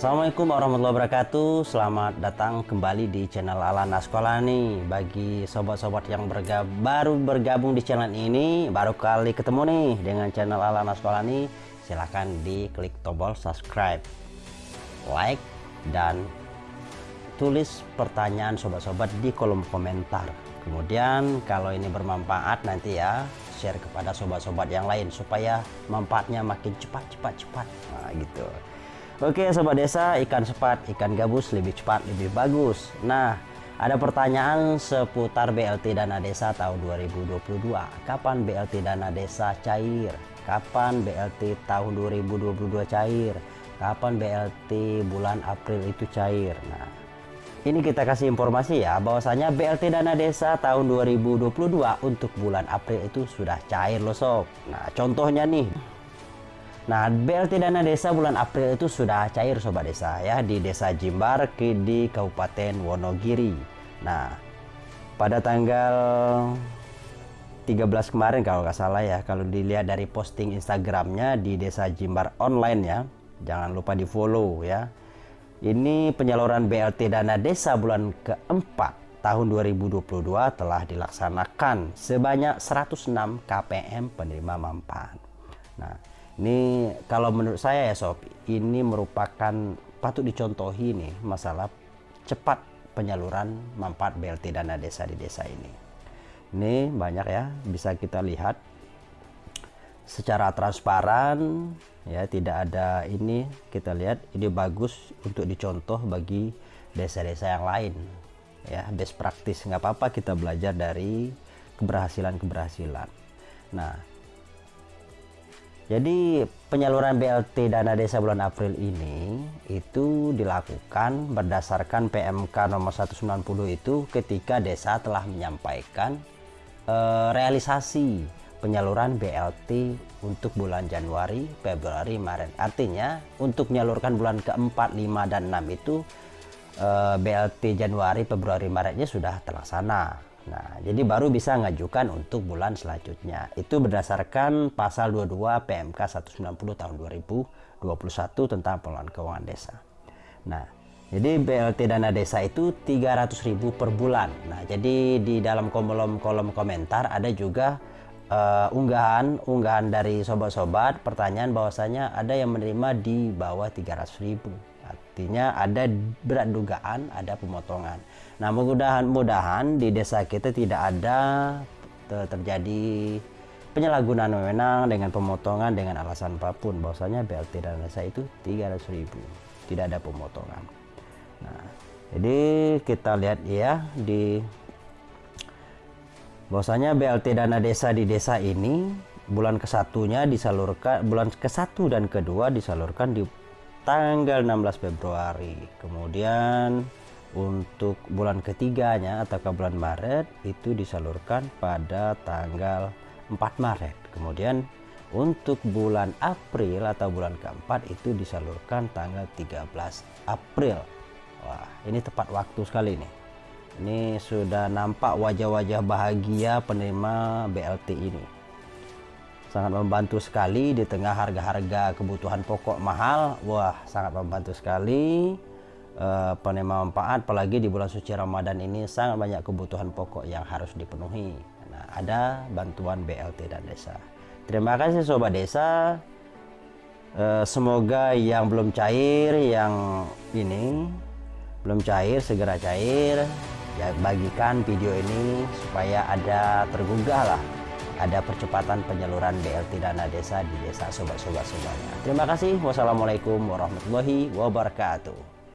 Assalamualaikum warahmatullahi wabarakatuh. Selamat datang kembali di channel Alana Sekolah nih Bagi sobat-sobat yang bergab baru bergabung di channel ini Baru kali ketemu nih dengan channel Alana Sekolah nih Silahkan diklik tombol subscribe Like dan tulis pertanyaan sobat-sobat di kolom komentar. Kemudian kalau ini bermanfaat nanti ya Share kepada sobat-sobat yang lain Supaya manfaatnya makin cepat-cepat-cepat Nah gitu Oke Sobat Desa, ikan sepat, ikan gabus lebih cepat, lebih bagus. Nah, ada pertanyaan seputar BLT Dana Desa tahun 2022. Kapan BLT Dana Desa cair? Kapan BLT tahun 2022 cair? Kapan BLT bulan April itu cair? Nah, ini kita kasih informasi ya bahwasanya BLT Dana Desa tahun 2022 untuk bulan April itu sudah cair loh sob. Nah, contohnya nih Nah, BLT dana desa bulan April itu sudah cair sobat desa ya di Desa Jimbar di Kabupaten Wonogiri. Nah, pada tanggal 13 kemarin kalau nggak salah ya, kalau dilihat dari posting Instagramnya di Desa Jimbar online ya, jangan lupa di follow ya. Ini penyaluran BLT dana desa bulan keempat tahun 2022 telah dilaksanakan sebanyak 106 KPM penerima manfaat. Nah, ini kalau menurut saya ya sob, ini merupakan patut dicontohi nih masalah cepat penyaluran manfaat BLT dana desa di desa ini. Ini banyak ya, bisa kita lihat. Secara transparan ya tidak ada ini kita lihat ini bagus untuk dicontoh bagi desa-desa yang lain. Ya best practice nggak apa-apa kita belajar dari keberhasilan-keberhasilan. Nah jadi penyaluran BLT dana desa bulan April ini itu dilakukan berdasarkan PMK nomor 190 itu ketika desa telah menyampaikan eh, realisasi penyaluran BLT untuk bulan Januari, Februari, Maret. Artinya untuk menyalurkan bulan keempat, lima dan enam itu eh, BLT Januari, Februari, Maretnya sudah terlaksana. Nah, jadi baru bisa ngajukan untuk bulan selanjutnya. Itu berdasarkan pasal 22 PMK 190 tahun 2021 tentang pengelolaan keuangan desa. Nah, jadi BLT dana desa itu 300.000 per bulan. Nah, jadi di dalam kolom-kolom komentar ada juga uh, unggahan unggahan dari sobat-sobat pertanyaan bahwasanya ada yang menerima di bawah 300.000 artinya ada berat dugaan ada pemotongan. Nah mudah-mudahan di desa kita tidak ada terjadi penyalahgunaan wewenang dengan pemotongan dengan alasan apa pun. Bahwasanya BLT dan desa itu 300 ribu. Tidak ada pemotongan. Nah jadi kita lihat ya di bahwasanya BLT dana desa di desa ini bulan kesatunya disalurkan bulan ke satu dan kedua disalurkan di tanggal 16 Februari. Kemudian untuk bulan ketiganya atau ke bulan Maret itu disalurkan pada tanggal 4 Maret. Kemudian untuk bulan April atau bulan keempat itu disalurkan tanggal 13 April. Wah ini tepat waktu sekali nih. Ini sudah nampak wajah-wajah bahagia penerima BLT ini sangat membantu sekali di tengah harga-harga kebutuhan pokok mahal. Wah sangat membantu sekali uh, penerima manfaat apalagi di bulan suci Ramadan ini sangat banyak kebutuhan pokok yang harus dipenuhi. Nah ada bantuan BLT dan desa. Terima kasih sobat desa. Uh, semoga yang belum cair yang ini belum cair segera cair. Ya bagikan video ini supaya ada tergugah lah ada percepatan penyaluran BLT dana desa di desa sobat-sobat semuanya. Terima kasih. Wassalamualaikum warahmatullahi wabarakatuh.